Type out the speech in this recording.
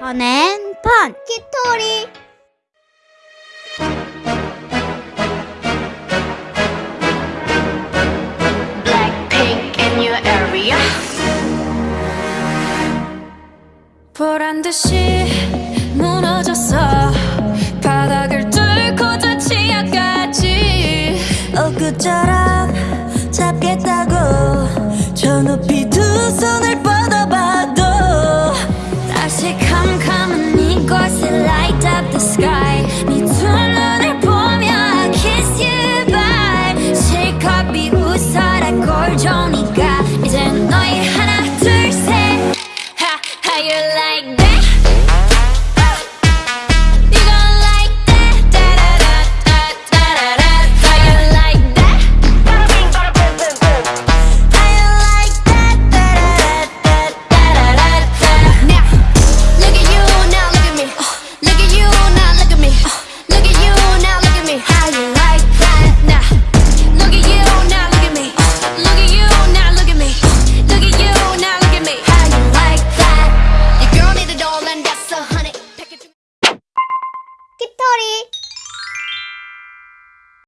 펀앤펀! 키토리! Blackpink in your area. 보란 듯이 무너졌어. 바닥을 뚫고 저 치아까지 엊그처럼 잡겠다고. 저 높이 두 손을 Johnny. story.